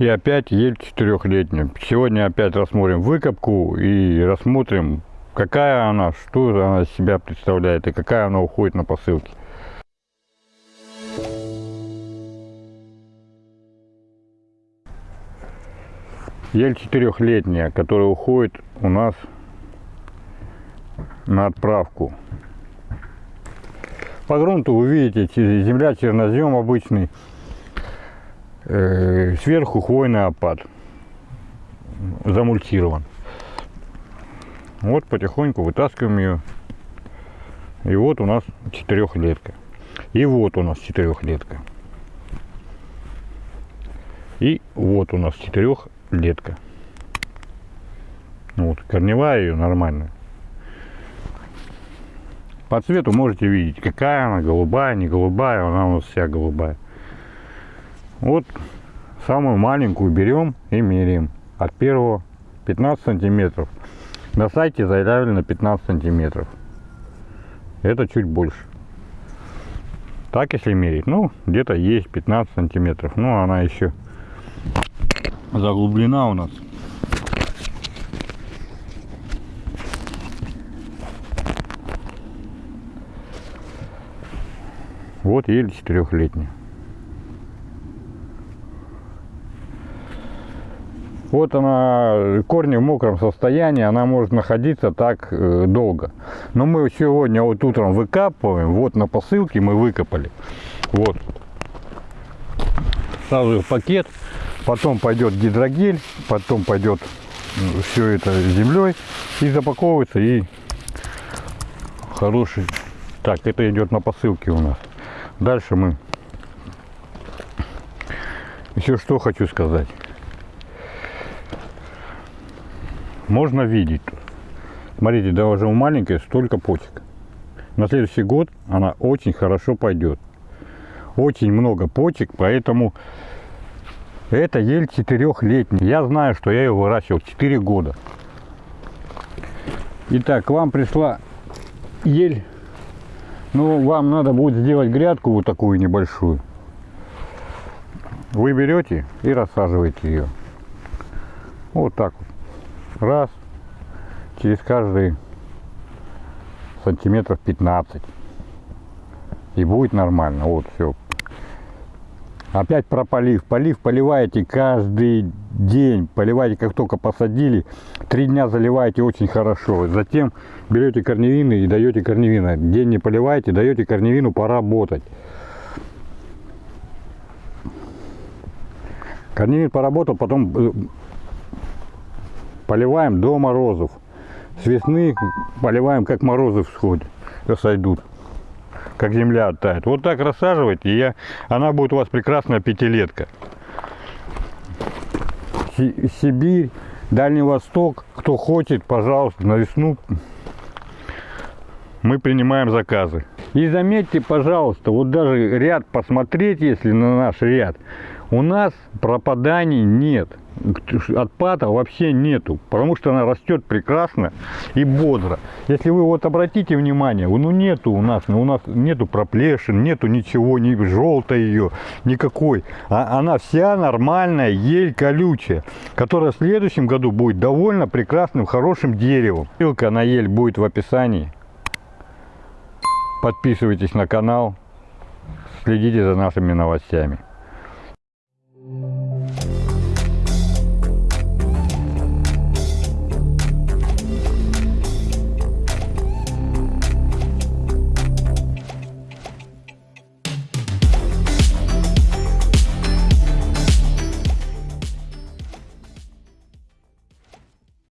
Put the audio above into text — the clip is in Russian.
И опять ель четырехлетняя. Сегодня опять рассмотрим выкопку и рассмотрим, какая она, что она из себя представляет и какая она уходит на посылки. Ель четырехлетняя, которая уходит у нас на отправку. По грунту вы видите, земля чернозем обычный, сверху хвойный опад, замультирован. Вот потихоньку вытаскиваем ее. И вот у нас четырехлетка. И вот у нас четырехлетка. И вот у нас четырехлетка. Вот, корневая ее нормальная. По цвету можете видеть, какая она, голубая, не голубая, она у нас вся голубая. Вот самую маленькую берем и меряем. От первого 15 сантиметров. На сайте заявлено 15 сантиметров. Это чуть больше. Так если мерить, ну где-то есть 15 сантиметров. Но она еще заглублена у нас Вот еле четырехлетняя. Вот она, корни в мокром состоянии, она может находиться так э, долго. Но мы сегодня вот утром выкапываем, вот на посылке мы выкопали. Вот. Сразу в пакет, потом пойдет гидрогель, потом пойдет все это землей и запаковывается и хороший. Так, это идет на посылке у нас. Дальше мы еще что хочу сказать. Можно видеть. Смотрите, даже у маленькой столько почек. На следующий год она очень хорошо пойдет. Очень много почек, поэтому это ель четырехлетняя. Я знаю, что я ее выращивал 4 года. Итак, к вам пришла ель ну, вам надо будет сделать грядку вот такую небольшую. Вы берете и рассаживаете ее. Вот так вот. Раз. Через каждый сантиметров 15. И будет нормально. Вот все. Опять про полив. Полив поливаете каждый день. Поливаете, как только посадили. Три дня заливаете очень хорошо. Затем берете корневины и даете корневина. День не поливаете, даете корневину поработать. Корневин поработал, потом э, поливаем до морозов. С весны поливаем, как морозы всходят, сойдут как земля оттает. Вот так рассаживайте, и я, она будет у вас прекрасная пятилетка. Сибирь, Дальний Восток, кто хочет, пожалуйста, на весну мы принимаем заказы. И заметьте, пожалуйста, вот даже ряд посмотреть, если на наш ряд, у нас пропаданий нет отпада вообще нету, потому что она растет прекрасно и бодро. Если вы вот обратите внимание, ну нету у нас, ну у нас нету проплешин, нету ничего, ни желтой ее, никакой. А она вся нормальная, ель колючая, которая в следующем году будет довольно прекрасным, хорошим деревом. Ссылка на ель будет в описании. Подписывайтесь на канал, следите за нашими новостями.